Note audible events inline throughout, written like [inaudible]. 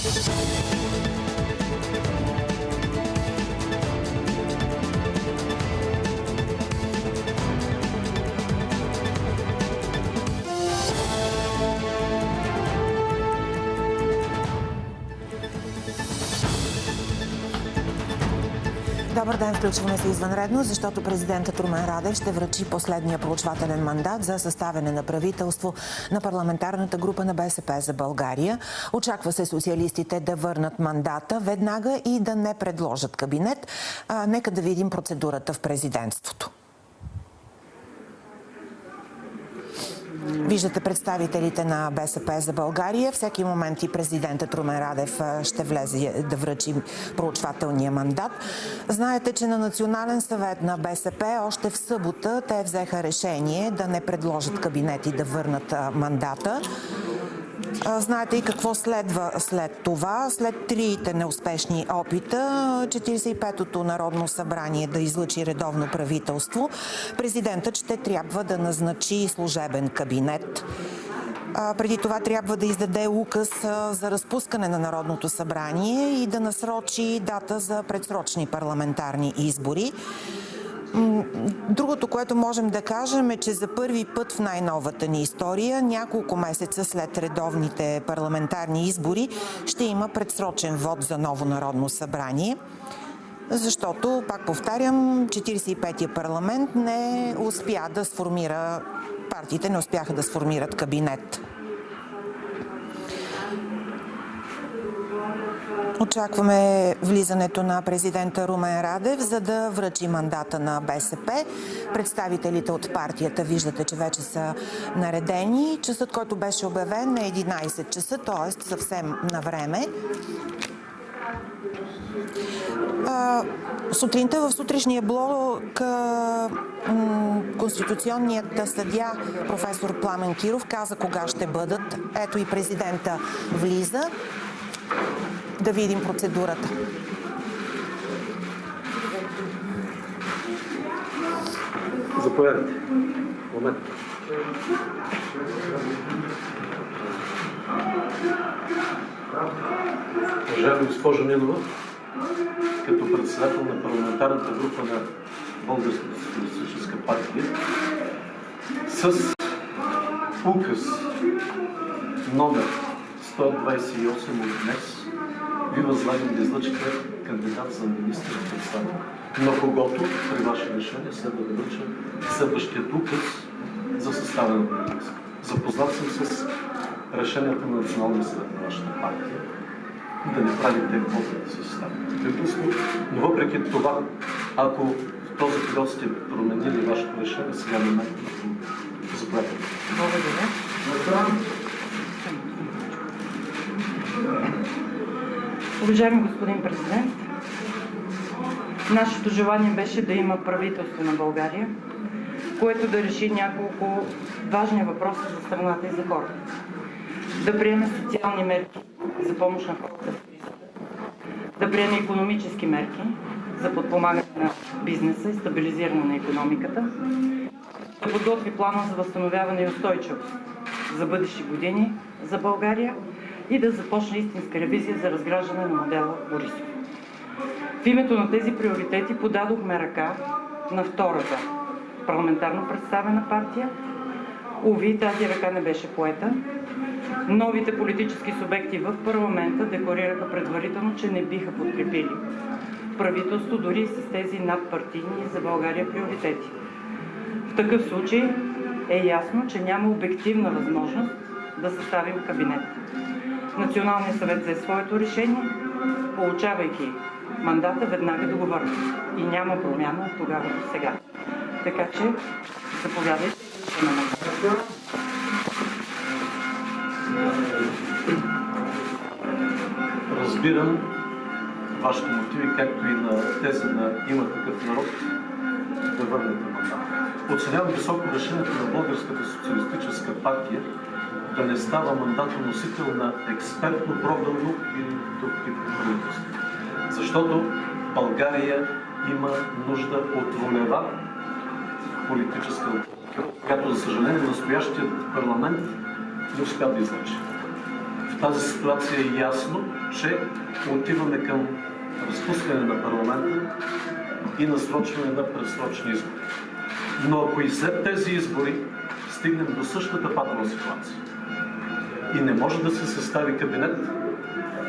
Thank [laughs] you. Добър ден, включваме се извънредно, защото президентът Румен Радев ще връчи последния проучвателен мандат за съставяне на правителство на парламентарната група на БСП за България. Очаква се социалистите да върнат мандата веднага и да не предложат кабинет. А, нека да видим процедурата в президентството. Виждате представителите на БСП за България. Всеки момент и президентът Румен Радев ще влезе да връчи проучвателния мандат. Знаете, че на Национален съвет на БСП още в събота те взеха решение да не предложат кабинети да върнат мандата. Знаете и какво следва след това. След трите неуспешни опита, 45-то Народно събрание да излъчи редовно правителство, президентът ще трябва да назначи служебен кабинет. Преди това трябва да издаде указ за разпускане на Народното събрание и да насрочи дата за предсрочни парламентарни избори. Другото, което можем да кажем е, че за първи път в най-новата ни история, няколко месеца след редовните парламентарни избори, ще има предсрочен вод за ново Народно събрание. Защото, пак повтарям, 45-я парламент не успя да сформира, партиите не успяха да сформират кабинет. Очакваме влизането на президента Румен Радев, за да връчи мандата на БСП. Представителите от партията виждате, че вече са наредени. Часът, който беше обявен е 11 часа, т.е. съвсем на време. Сутринта в сутрешния блок Конституционният съдя професор Пламен Киров каза кога ще бъдат. Ето и президента влиза да видим процедурата. Заповядайте. Момент. Уважаема госпожо Нинова, като председател на парламентарната група на Българската социалистическа партия, с указ номер 128 от днес ви възлагам да излъчите кандидат за министър председател, на когото при ваше решение следва да връча следващият указ за съставяне на правителство. Запознат съм с решението на Националния съвет на вашата партия да не правите квота да се състави правителство, но въпреки това, ако в този период сте променили вашето решение, сега не ме заповядайте. Благодаря. Уважаеми господин президент, нашето желание беше да има правителство на България, което да реши няколко важни въпроса за страната и за хората. Да приеме социални мерки за помощ на хората в кризата, да приеме економически мерки за подпомагане на бизнеса и стабилизиране на економиката, да подготви плана за възстановяване и устойчивост за бъдещи години за България и да започне истинска ревизия за разграждане на модела Борисов. В името на тези приоритети подадохме ръка на втората парламентарно представена партия. Уви, тази ръка не беше поета. Новите политически субекти в парламента декларираха предварително, че не биха подкрепили правителство, дори с тези надпартийни за България приоритети. В такъв случай е ясно, че няма обективна възможност да съставим кабинет. Националният съвет взе своето решение, получавайки мандата веднага да го върне. И няма промяна от тогава до сега. Така че, заповядайте на мандата. Разбирам вашите мотиви, както и на тези на има такъв народ да върнете мандат. Оценявам високо решението на Българската социалистическа партия да не става мандатоносител на експертно програмно или друг тип правителство. Защото България има нужда от волева политическа която, за съжаление, настоящият парламент не успя да излъчи. В тази ситуация е ясно, че отиваме към разпускане на парламента и насрочване на предсрочни избори. Но ако и след тези избори стигнем до същата патова ситуация и не може да се състави кабинет,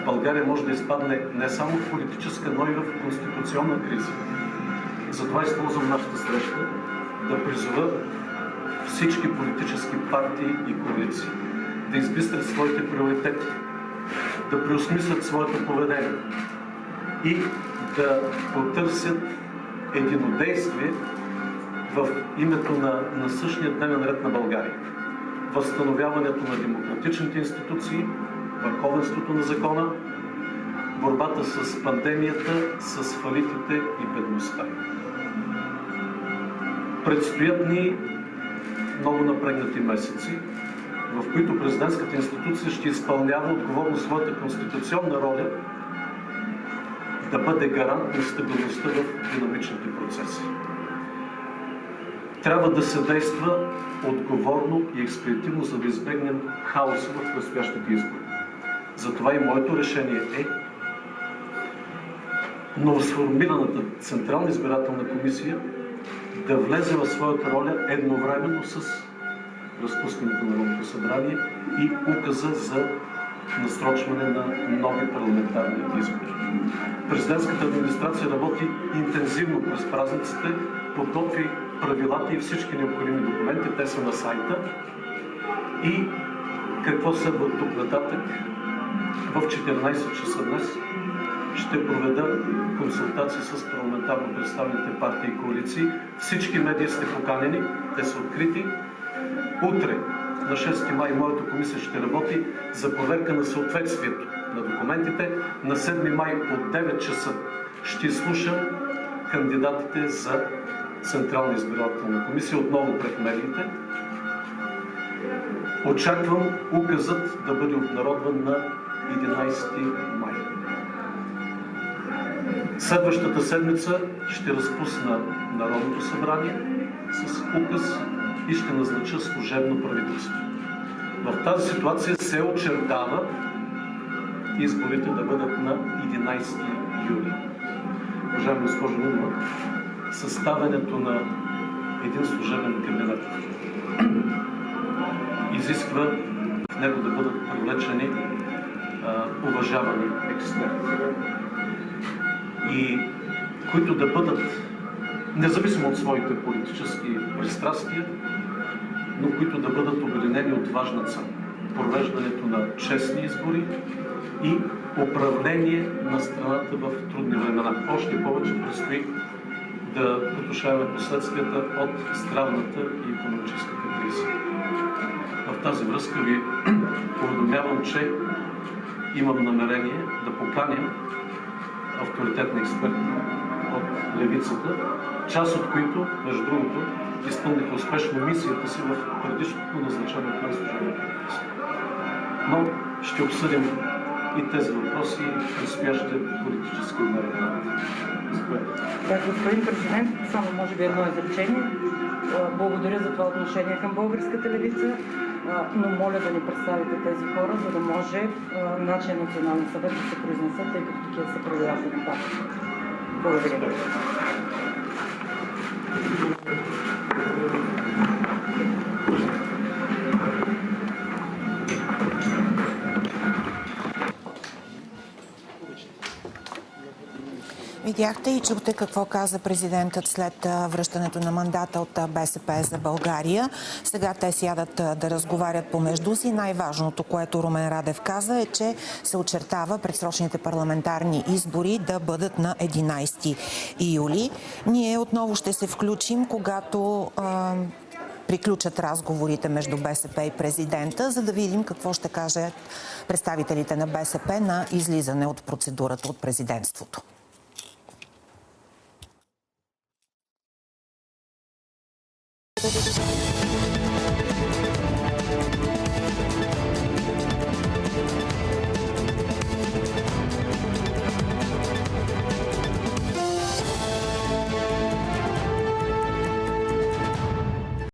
България може да изпадне не само в политическа, но и в конституционна криза. Затова използвам нашата среща да призова всички политически партии и коалиции да избистрят своите приоритети, да преосмислят своето поведение и да потърсят единодействие в името на, на същия дневен ред на България. Възстановяването на демократичните институции, върховенството на закона, борбата с пандемията, с фалитите и бедността. Предстоят ни много напрегнати месеци, в които президентската институция ще изпълнява отговорно своята конституционна роля да бъде гарант на стабилността в динамичните процеси. Трябва да се действа отговорно и експедитивно, за да избегнем хаоса в предстоящите избори. Затова и моето решение е новосформираната Централна избирателна комисия да влезе в своята роля едновременно с разпускането на Народното събрание и указа за насрочване на нови парламентарни избори. Президентската администрация работи интензивно през празниците, подготви правилата и всички необходими документи. Те са на сайта. И какво следва от тук нататък? В 14 часа днес ще проведа консултации с парламентарно представените партии и коалиции. Всички медии сте поканени, те са открити. Утре, на 6 май, моята комисия ще работи за проверка на съответствието на документите. На 7 май от 9 часа ще слушам кандидатите за Централна избирателна комисия, отново пред медиите. Очаквам указът да бъде обнародван на 11 май. Следващата седмица ще разпусна Народното събрание с указ и ще назнача служебно правителство. В тази ситуация се очертава изборите да бъдат на 11 юли. Уважаема госпожо Нунова, съставянето на един служебен кабинет изисква в него да бъдат привлечени а, уважавани експерти и които да бъдат, независимо от своите политически пристрастия, но които да бъдат обединени от важна цел провеждането на честни избори и управление на страната в трудни времена. Още повече предстои да потушаваме последствията от здравната и економическата криза. В тази връзка ви [clears throat] уведомявам, че имам намерение да поканям авторитетни експерти от левицата, част от които, между другото, изпълниха успешно мисията си в предишното назначение на правителство. Но ще обсъдим и тези въпроси в предстоящия политически Да, господин президент, само може би едно изречение. Благодаря за това отношение към българската левица, но моля да ни представите тези хора, за да може нашия национален съвет да се произнесе, тъй като такива са правилата на партията. Благодаря. Видяхте и чухте какво каза президентът след връщането на мандата от БСП за България. Сега те сядат да разговарят помежду си. Най-важното, което Румен Радев каза е, че се очертава предсрочните парламентарни избори да бъдат на 11 юли. Ние отново ще се включим, когато приключат разговорите между БСП и президента, за да видим какво ще кажат представителите на БСП на излизане от процедурата от президентството. ちょっと。